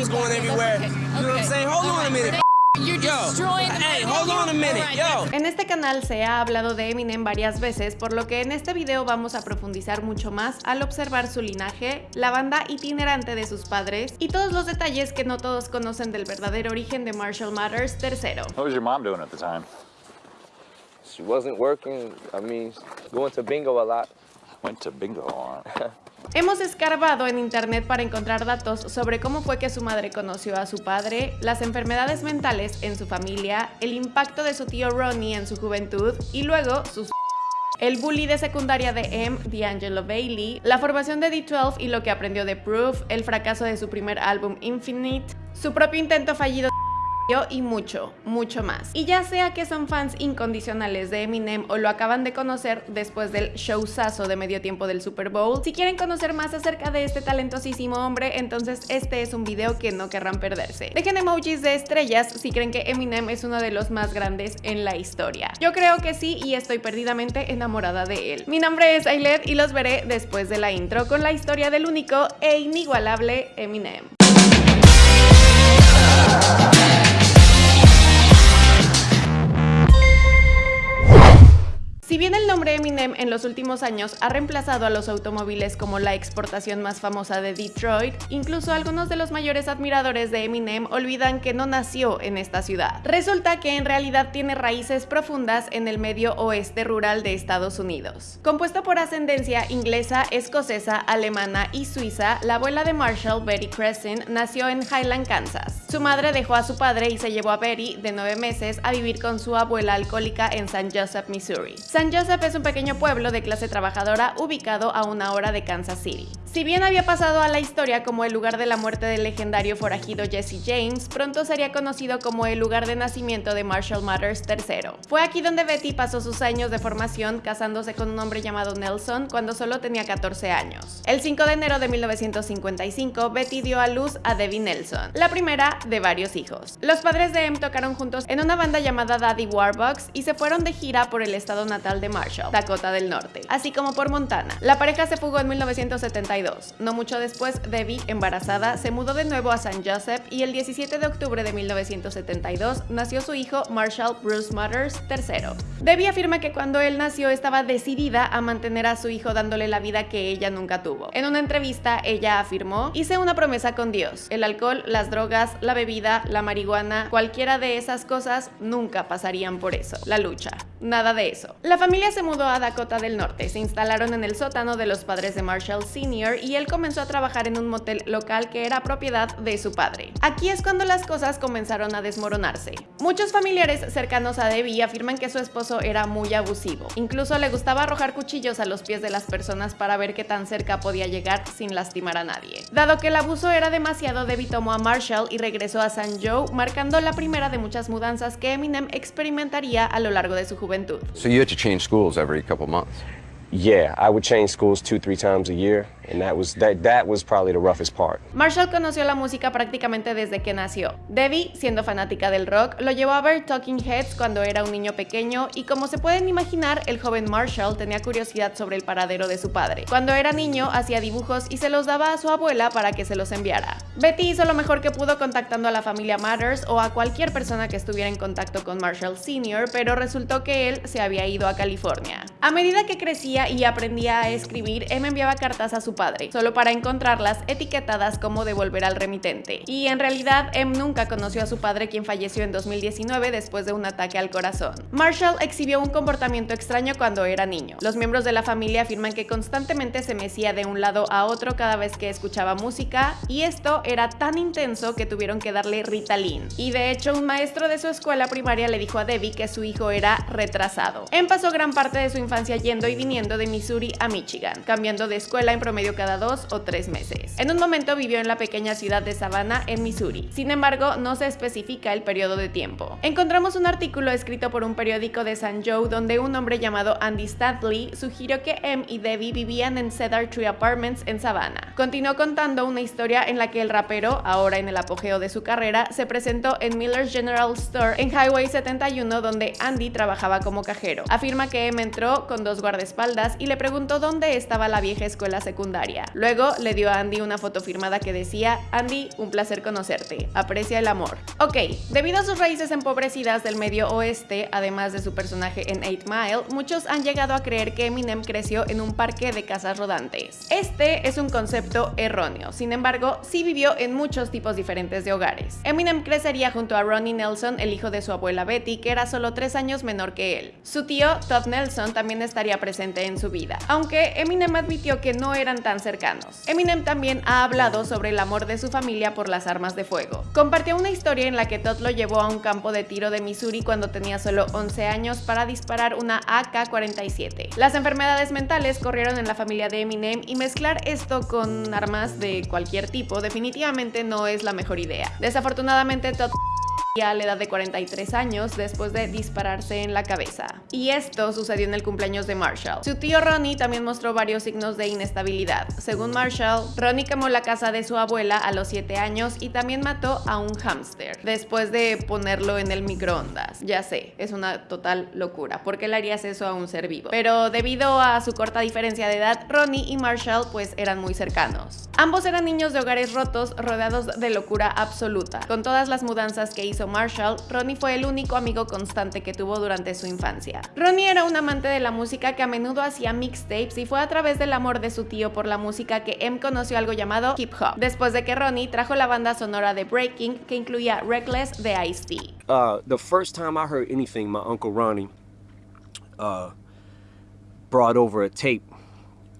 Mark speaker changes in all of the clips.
Speaker 1: name's going everywhere. You know what I'm saying? Hold on a minute. hey, hold on a minute, yo.
Speaker 2: En este canal se ha hablado de Eminem varias veces, por lo que en este video vamos a profundizar mucho más al observar su linaje, la banda itinerante de sus padres y todos los detalles que no todos conocen del verdadero origen de Marshall Mathers III.
Speaker 3: What was your mom doing at the time?
Speaker 4: She wasn't working. I mean, going to bingo a lot.
Speaker 3: Went to bingo. huh?
Speaker 2: Hemos escarbado en internet para encontrar datos sobre cómo fue que su madre conoció a su padre, las enfermedades mentales en su familia, el impacto de su tío Ronnie en su juventud y luego sus el bully de secundaria de M, D'Angelo Bailey, la formación de D12 y lo que aprendió de Proof, el fracaso de su primer álbum Infinite, su propio intento fallido y mucho, mucho más. Y ya sea que son fans incondicionales de Eminem o lo acaban de conocer después del showzazo de medio tiempo del Super Bowl, si quieren conocer más acerca de este talentosísimo hombre, entonces este es un video que no querrán perderse. Dejen emojis de estrellas si creen que Eminem es uno de los más grandes en la historia. Yo creo que sí y estoy perdidamente enamorada de él. Mi nombre es Ailet y los veré después de la intro con la historia del único e inigualable Eminem. Si bien el nombre Eminem en los últimos años ha reemplazado a los automóviles como la exportación más famosa de Detroit, incluso algunos de los mayores admiradores de Eminem olvidan que no nació en esta ciudad. Resulta que en realidad tiene raíces profundas en el medio oeste rural de Estados Unidos. Compuesta por ascendencia inglesa, escocesa, alemana y suiza, la abuela de Marshall, Betty Crescent, nació en Highland, Kansas. Su madre dejó a su padre y se llevó a Betty, de nueve meses, a vivir con su abuela alcohólica en St. Joseph, Missouri. San Joseph es un pequeño pueblo de clase trabajadora ubicado a una hora de Kansas City. Si bien había pasado a la historia como el lugar de la muerte del legendario forajido Jesse James, pronto sería conocido como el lugar de nacimiento de Marshall Mathers III. Fue aquí donde Betty pasó sus años de formación casándose con un hombre llamado Nelson cuando solo tenía 14 años. El 5 de enero de 1955, Betty dio a luz a Debbie Nelson, la primera de varios hijos. Los padres de Em tocaron juntos en una banda llamada Daddy Warbucks y se fueron de gira por el estado natal de Marshall, Dakota del Norte, así como por Montana. La pareja se fugó en 1972. No mucho después, Debbie, embarazada, se mudó de nuevo a San Joseph y el 17 de octubre de 1972 nació su hijo Marshall Bruce Mathers III. Debbie afirma que cuando él nació estaba decidida a mantener a su hijo dándole la vida que ella nunca tuvo. En una entrevista, ella afirmó, hice una promesa con Dios. El alcohol, las drogas, la bebida, la marihuana, cualquiera de esas cosas nunca pasarían por eso. La lucha. Nada de eso. La familia se mudó a Dakota del Norte, se instalaron en el sótano de los padres de Marshall Sr. y él comenzó a trabajar en un motel local que era propiedad de su padre. Aquí es cuando las cosas comenzaron a desmoronarse. Muchos familiares cercanos a Debbie afirman que su esposo era muy abusivo. Incluso le gustaba arrojar cuchillos a los pies de las personas para ver qué tan cerca podía llegar sin lastimar a nadie. Dado que el abuso era demasiado, Debbie tomó a Marshall y regresó a San Joe, marcando la primera de muchas mudanzas que Eminem experimentaría a lo largo de su juventud.
Speaker 5: So you had to change schools every couple months.
Speaker 6: Yeah, I would change schools two, three times a year, and that was that that was probably the roughest part.
Speaker 2: Marshall conoció la música prácticamente desde que nació. Debbie, siendo fanática del rock, lo llevó a ver Talking Heads cuando era un niño pequeño y como se pueden imaginar, el joven Marshall tenía curiosidad sobre el paradero de su padre. Cuando era niño, hacía dibujos y se los daba a su abuela para que se los enviara. Betty hizo lo mejor que pudo contactando a la familia Matters o a cualquier persona que estuviera en contacto con Marshall Sr., pero resultó que él se había ido a California. A medida que crecía y aprendía a escribir, Em enviaba cartas a su padre, solo para encontrarlas etiquetadas como devolver al remitente. Y en realidad, Em nunca conoció a su padre quien falleció en 2019 después de un ataque al corazón. Marshall exhibió un comportamiento extraño cuando era niño. Los miembros de la familia afirman que constantemente se mecía de un lado a otro cada vez que escuchaba música, y esto era tan intenso que tuvieron que darle Ritalin. Y de hecho, un maestro de su escuela primaria le dijo a Debbie que su hijo era retrasado. Em pasó gran parte de su infancia yendo y viniendo de Missouri a Michigan, cambiando de escuela en promedio cada dos o tres meses. En un momento vivió en la pequeña ciudad de Savannah, en Missouri. Sin embargo, no se especifica el periodo de tiempo. Encontramos un artículo escrito por un periódico de San Joe donde un hombre llamado Andy Stanley sugirió que Em y Debbie vivían en Cedar Tree Apartments en Savannah. Continuó contando una historia en la que el rapero, ahora en el apogeo de su carrera, se presentó en Miller's General Store en Highway 71 donde Andy trabajaba como cajero. Afirma que Em entró con dos guardaespaldas y le preguntó dónde estaba la vieja escuela secundaria Luego le dio a Andy una foto firmada que decía, Andy, un placer conocerte, aprecia el amor. Ok, debido a sus raíces empobrecidas del medio oeste, además de su personaje en 8 Mile, muchos han llegado a creer que Eminem creció en un parque de casas rodantes. Este es un concepto erróneo, sin embargo, sí vivió en muchos tipos diferentes de hogares. Eminem crecería junto a Ronnie Nelson, el hijo de su abuela Betty, que era solo tres años menor que él. Su tío, Todd Nelson, también estaría presente en su vida, aunque Eminem admitió que no eran tan cercanos. Eminem también ha hablado sobre el amor de su familia por las armas de fuego. Compartió una historia en la que Todd lo llevó a un campo de tiro de Missouri cuando tenía solo 11 años para disparar una AK-47. Las enfermedades mentales corrieron en la familia de Eminem y mezclar esto con armas de cualquier tipo definitivamente no es la mejor idea. Desafortunadamente Todd a la edad de 43 años después de dispararse en la cabeza. Y esto sucedió en el cumpleaños de Marshall. Su tío Ronnie también mostró varios signos de inestabilidad. Según Marshall, Ronnie quemó la casa de su abuela a los 7 años y también mató a un hámster después de ponerlo en el microondas. Ya sé, es una total locura. ¿Por qué le harías eso a un ser vivo? Pero debido a su corta diferencia de edad, Ronnie y Marshall pues eran muy cercanos. Ambos eran niños de hogares rotos rodeados de locura absoluta. Con todas las mudanzas que hizo Marshall, Ronnie fue el único amigo constante que tuvo durante su infancia. Ronnie era un amante de la música que a menudo hacía mixtapes y fue a través del amor de su tío por la música que M conoció algo llamado hip hop, después de que Ronnie trajo la banda sonora de Breaking que incluía Reckless de Ice-T.
Speaker 7: Uh, the first time I heard anything, my uncle Ronnie uh, brought over a tape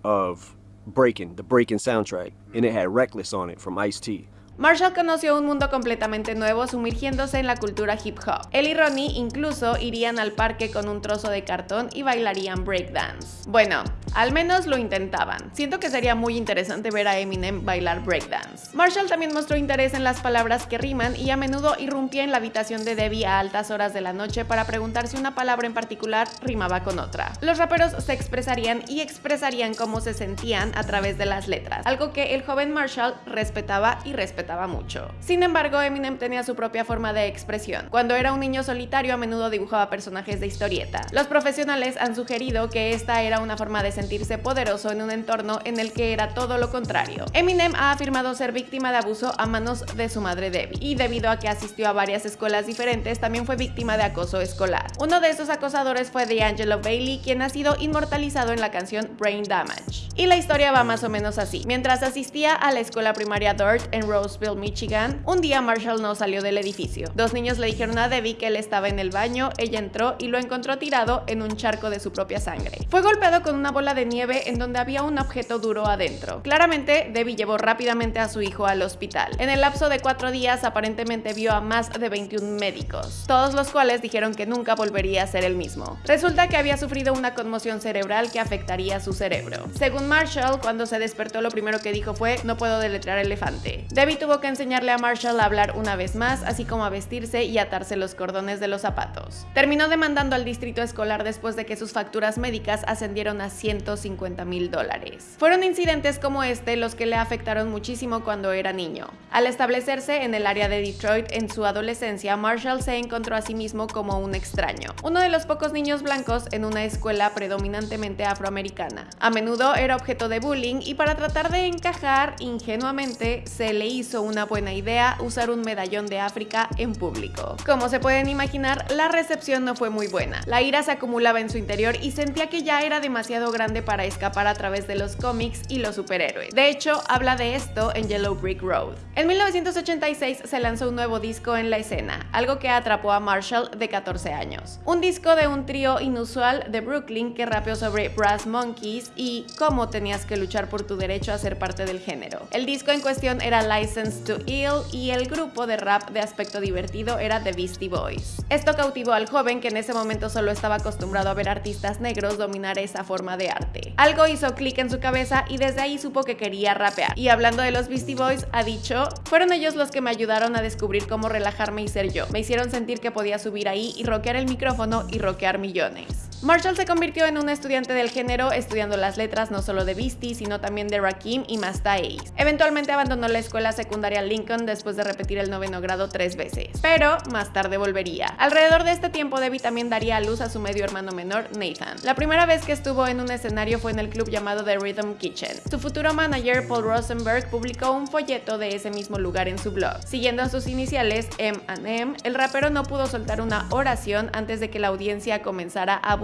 Speaker 7: of Breaking, the Breaking soundtrack, and it had Reckless on it from Ice-T.
Speaker 2: Marshall conoció un mundo completamente nuevo sumergiéndose en la cultura hip hop. Él y Ronnie incluso irían al parque con un trozo de cartón y bailarían breakdance. Bueno, al menos lo intentaban. Siento que sería muy interesante ver a Eminem bailar breakdance. Marshall también mostró interés en las palabras que riman y a menudo irrumpía en la habitación de Debbie a altas horas de la noche para preguntar si una palabra en particular rimaba con otra. Los raperos se expresarían y expresarían cómo se sentían a través de las letras, algo que el joven Marshall respetaba y respetaba mucho. Sin embargo, Eminem tenía su propia forma de expresión. Cuando era un niño solitario a menudo dibujaba personajes de historieta. Los profesionales han sugerido que esta era una forma de sentirse poderoso en un entorno en el que era todo lo contrario. Eminem ha afirmado ser víctima de abuso a manos de su madre Debbie y debido a que asistió a varias escuelas diferentes también fue víctima de acoso escolar. Uno de esos acosadores fue D'Angelo Bailey quien ha sido inmortalizado en la canción Brain Damage. Y la historia va más o menos así. Mientras asistía a la escuela primaria Dirt en Rose Michigan, un día Marshall no salió del edificio. Dos niños le dijeron a Debbie que él estaba en el baño, ella entró y lo encontró tirado en un charco de su propia sangre. Fue golpeado con una bola de nieve en donde había un objeto duro adentro. Claramente, Debbie llevó rápidamente a su hijo al hospital. En el lapso de cuatro días aparentemente vio a más de 21 médicos, todos los cuales dijeron que nunca volvería a ser el mismo. Resulta que había sufrido una conmoción cerebral que afectaría su cerebro. Según Marshall, cuando se despertó lo primero que dijo fue no puedo deletrear elefante. Debbie tuvo que enseñarle a Marshall a hablar una vez más, así como a vestirse y atarse los cordones de los zapatos. Terminó demandando al distrito escolar después de que sus facturas médicas ascendieron a 150 mil dólares. Fueron incidentes como este los que le afectaron muchísimo cuando era niño. Al establecerse en el área de Detroit en su adolescencia, Marshall se encontró a sí mismo como un extraño, uno de los pocos niños blancos en una escuela predominantemente afroamericana. A menudo era objeto de bullying y para tratar de encajar ingenuamente se le una buena idea usar un medallón de África en público. Como se pueden imaginar, la recepción no fue muy buena. La ira se acumulaba en su interior y sentía que ya era demasiado grande para escapar a través de los cómics y los superhéroes. De hecho, habla de esto en Yellow Brick Road. En 1986 se lanzó un nuevo disco en la escena, algo que atrapó a Marshall de 14 años. Un disco de un trío inusual de Brooklyn que rapeó sobre Brass Monkeys y cómo tenías que luchar por tu derecho a ser parte del género. El disco en cuestión era License to Ill y el grupo de rap de aspecto divertido era The Beastie Boys. Esto cautivó al joven que en ese momento solo estaba acostumbrado a ver artistas negros dominar esa forma de arte. Algo hizo clic en su cabeza y desde ahí supo que quería rapear. Y hablando de los Beastie Boys, ha dicho, fueron ellos los que me ayudaron a descubrir cómo relajarme y ser yo. Me hicieron sentir que podía subir ahí y rockear el micrófono y rockear millones. Marshall se convirtió en un estudiante del género estudiando las letras no solo de Beastie, sino también de Rakim y Masta Ace. Eventualmente abandonó la escuela secundaria Lincoln después de repetir el noveno grado tres veces, pero más tarde volvería. Alrededor de este tiempo Debbie también daría a luz a su medio hermano menor, Nathan. La primera vez que estuvo en un escenario fue en el club llamado The Rhythm Kitchen. Su futuro manager, Paul Rosenberg, publicó un folleto de ese mismo lugar en su blog. Siguiendo sus iniciales, M&M, el rapero no pudo soltar una oración antes de que la audiencia comenzara a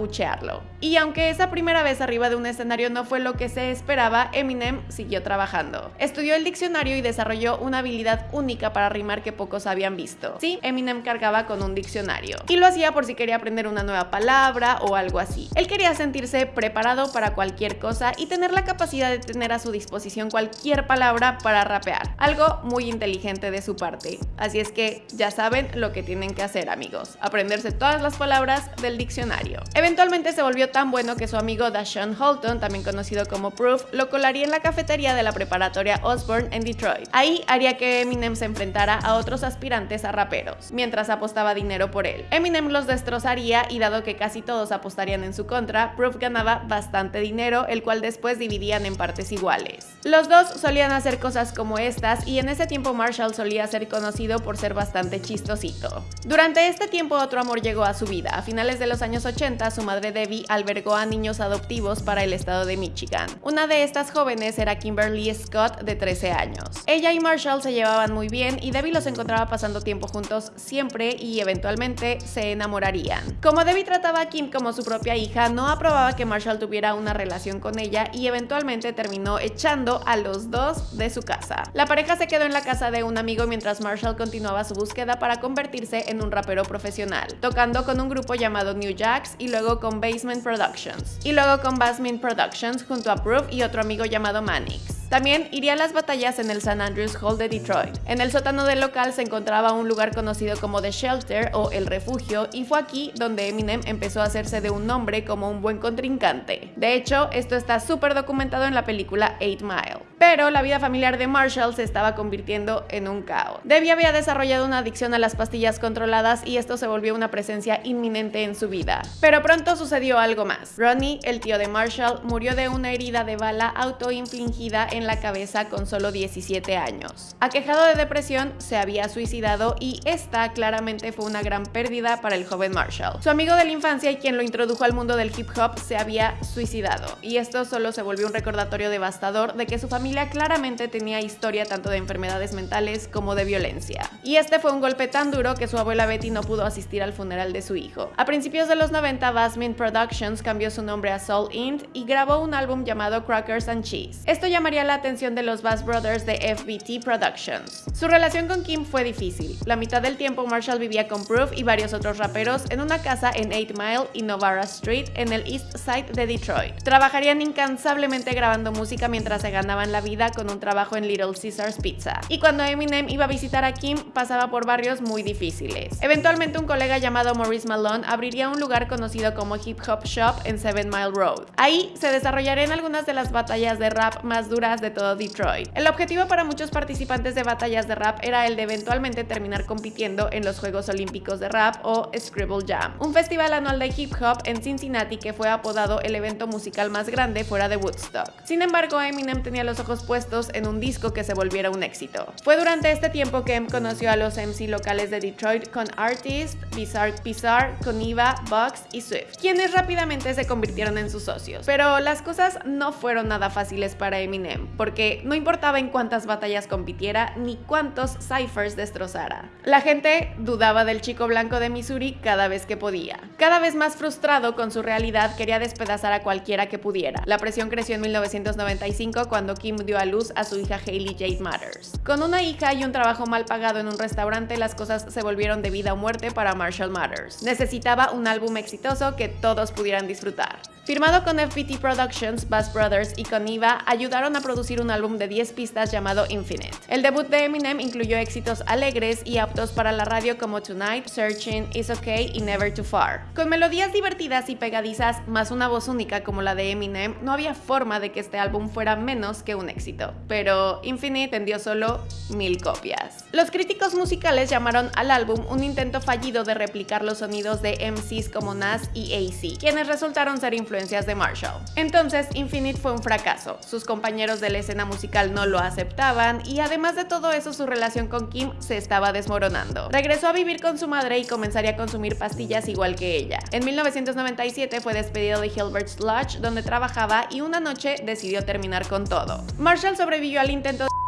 Speaker 2: Y aunque esa primera vez arriba de un escenario no fue lo que se esperaba, Eminem siguió trabajando. Estudió el diccionario y desarrolló una habilidad única para rimar que pocos habían visto. Sí, Eminem cargaba con un diccionario. Y lo hacía por si quería aprender una nueva palabra o algo así. Él quería sentirse preparado para cualquier cosa y tener la capacidad de tener a su disposición cualquier palabra para rapear. Algo muy inteligente de su parte. Así es que ya saben lo que tienen que hacer amigos. Aprenderse todas las palabras del diccionario. Eventualmente se volvió tan bueno que su amigo Dashawn Holton, también conocido como Proof, lo colaría en la cafetería de la preparatoria Osborne en Detroit. Ahí haría que Eminem se enfrentara a otros aspirantes a raperos, mientras apostaba dinero por él. Eminem los destrozaría y dado que casi todos apostarían en su contra, Proof ganaba bastante dinero, el cual después dividían en partes iguales. Los dos solían hacer cosas como estas y en ese tiempo Marshall solía ser conocido por ser bastante chistosito. Durante este tiempo otro amor llegó a su vida. A finales de los años 80 su madre Debbie albergó a niños adoptivos para el estado de Michigan. Una de estas jóvenes era Kimberly Scott de 13 años. Ella y Marshall se llevaban muy bien y Debbie los encontraba pasando tiempo juntos siempre y eventualmente se enamorarían. Como Debbie trataba a Kim como su propia hija, no aprobaba que Marshall tuviera una relación con ella y eventualmente terminó echando a los dos de su casa. La pareja se quedó en la casa de un amigo mientras Marshall continuaba su búsqueda para convertirse en un rapero profesional, tocando con un grupo llamado New Jacks y luego con Basement Productions, y luego con Basement Productions junto a Proof y otro amigo llamado Mannix. También iría a las batallas en el San Andrews Hall de Detroit. En el sótano del local se encontraba un lugar conocido como The Shelter o El Refugio y fue aquí donde Eminem empezó a hacerse de un nombre como un buen contrincante. De hecho, esto está súper documentado en la película 8 Mile. Pero la vida familiar de Marshall se estaba convirtiendo en un caos. Debbie había desarrollado una adicción a las pastillas controladas y esto se volvió una presencia inminente en su vida. Pero pronto sucedió algo más. Ronnie, el tío de Marshall, murió de una herida de bala autoinfligida la cabeza con solo 17 años. Aquejado de depresión, se había suicidado y esta claramente fue una gran pérdida para el joven Marshall. Su amigo de la infancia y quien lo introdujo al mundo del hip hop se había suicidado y esto solo se volvió un recordatorio devastador de que su familia claramente tenía historia tanto de enfermedades mentales como de violencia. Y este fue un golpe tan duro que su abuela Betty no pudo asistir al funeral de su hijo. A principios de los 90, Basmin Productions cambió su nombre a Soul Int y grabó un álbum llamado Crackers and Cheese. Esto llamaría la atención de los Bass Brothers de FBT Productions. Su relación con Kim fue difícil. La mitad del tiempo Marshall vivía con Proof y varios otros raperos en una casa en 8 Mile y Novara Street en el East Side de Detroit. Trabajarían incansablemente grabando música mientras se ganaban la vida con un trabajo en Little Caesars Pizza. Y cuando Eminem iba a visitar a Kim, pasaba por barrios muy difíciles. Eventualmente un colega llamado Maurice Malone abriría un lugar conocido como Hip Hop Shop en Seven Mile Road. Ahí se desarrollarían algunas de las batallas de rap más duras de todo Detroit. El objetivo para muchos participantes de batallas de rap era el de eventualmente terminar compitiendo en los Juegos Olímpicos de Rap o Scribble Jam, un festival anual de hip hop en Cincinnati que fue apodado el evento musical más grande fuera de Woodstock. Sin embargo, Eminem tenía los ojos puestos en un disco que se volviera un éxito. Fue durante este tiempo que Em conoció a los MC locales de Detroit con Artist, Bizarre Bizarre, Coniva, Bugs y Swift, quienes rápidamente se convirtieron en sus socios. Pero las cosas no fueron nada fáciles para Eminem, porque no importaba en cuántas batallas compitiera ni cuántos ciphers destrozara. La gente dudaba del chico blanco de Missouri cada vez que podía. Cada vez más frustrado con su realidad, quería despedazar a cualquiera que pudiera. La presión creció en 1995 cuando Kim dio a luz a su hija Hailey Jade Matters. Con una hija y un trabajo mal pagado en un restaurante, las cosas se volvieron de vida o muerte para Marshall Matters. Necesitaba un álbum exitoso que todos pudieran disfrutar. Firmado con FPT Productions, Bass Brothers y con Eva, ayudaron a producir un álbum de 10 pistas llamado Infinite. El debut de Eminem incluyó éxitos alegres y aptos para la radio como Tonight, Searching, Is Okay y Never Too Far. Con melodías divertidas y pegadizas, más una voz única como la de Eminem, no había forma de que este álbum fuera menos que un éxito. Pero Infinite vendió solo mil copias. Los críticos musicales llamaron al álbum un intento fallido de replicar los sonidos de MCs como Nas y AC, quienes resultaron ser de Marshall. Entonces, Infinite fue un fracaso. Sus compañeros de la escena musical no lo aceptaban y además de todo eso su relación con Kim se estaba desmoronando. Regresó a vivir con su madre y comenzaría a consumir pastillas igual que ella. En 1997 fue despedido de Hilbert's Lodge donde trabajaba y una noche decidió terminar con todo. Marshall sobrevivió al intento de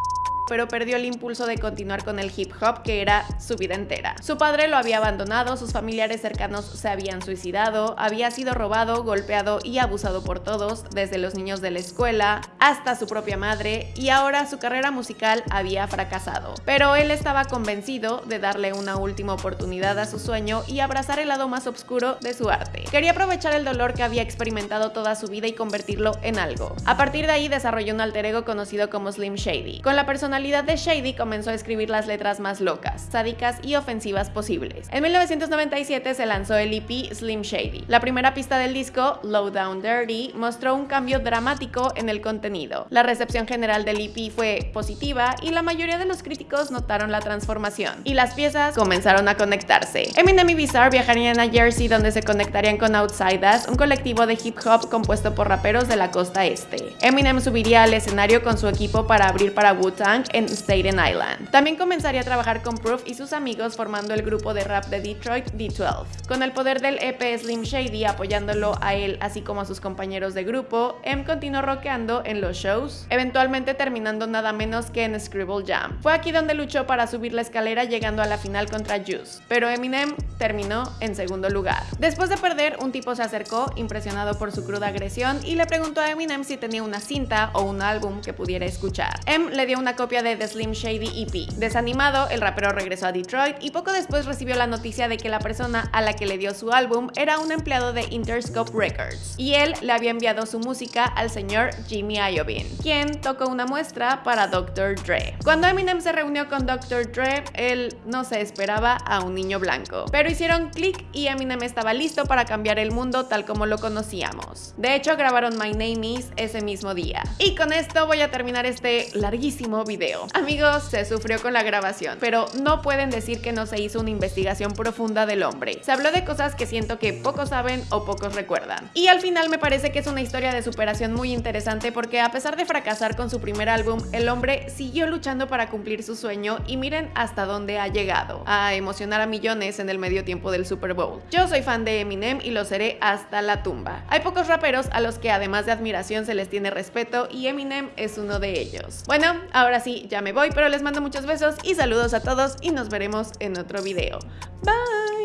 Speaker 2: pero perdió el impulso de continuar con el hip hop que era su vida entera. Su padre lo había abandonado, sus familiares cercanos se habían suicidado, había sido robado, golpeado y abusado por todos, desde los niños de la escuela hasta su propia madre, y ahora su carrera musical había fracasado. Pero él estaba convencido de darle una última oportunidad a su sueño y abrazar el lado más oscuro de su arte. Quería aprovechar el dolor que había experimentado toda su vida y convertirlo en algo. A partir de ahí desarrolló un alter ego conocido como Slim Shady. Con la personalidad de Shady comenzó a escribir las letras más locas, sádicas y ofensivas posibles. En 1997 se lanzó el EP Slim Shady. La primera pista del disco, Low Down Dirty, mostró un cambio dramático en el contenido. La recepción general del EP fue positiva y la mayoría de los críticos notaron la transformación, y las piezas comenzaron a conectarse. Eminem y Bizarre viajarían a Jersey donde se conectarían con Outsiders, un colectivo de hip hop compuesto por raperos de la costa este. Eminem subiría al escenario con su equipo para abrir para Wu-Tang en Staten Island. También comenzaría a trabajar con Proof y sus amigos formando el grupo de rap de Detroit D12. Con el poder del EP Slim Shady apoyándolo a él así como a sus compañeros de grupo, M continuó rockeando en los shows, eventualmente terminando nada menos que en Scribble Jam. Fue aquí donde luchó para subir la escalera llegando a la final contra Juice, pero Eminem terminó en segundo lugar. Después de perder, un tipo se acercó, impresionado por su cruda agresión, y le preguntó a Eminem si tenía una cinta o un álbum que pudiera escuchar. M le dio una copia de The Slim Shady EP. Desanimado, el rapero regresó a Detroit y poco después recibió la noticia de que la persona a la que le dio su álbum era un empleado de Interscope Records y él le había enviado su música al señor Jimmy Iovine, quien tocó una muestra para Dr. Dre. Cuando Eminem se reunió con Dr. Dre, él no se esperaba a un niño blanco, pero hicieron clic y Eminem estaba listo para cambiar el mundo tal como lo conocíamos. De hecho, grabaron My Name Is ese mismo día. Y con esto voy a terminar este larguísimo video. Amigos, se sufrió con la grabación, pero no pueden decir que no se hizo una investigación profunda del hombre. Se habló de cosas que siento que pocos saben o pocos recuerdan. Y al final me parece que es una historia de superación muy interesante porque a pesar de fracasar con su primer álbum, el hombre siguió luchando para cumplir su sueño y miren hasta dónde ha llegado, a emocionar a millones en el medio tiempo del Super Bowl. Yo soy fan de Eminem y lo seré hasta la tumba. Hay pocos raperos a los que además de admiración se les tiene respeto y Eminem es uno de ellos. Bueno, ahora ya me voy, pero les mando muchos besos y saludos a todos y nos veremos en otro video. Bye.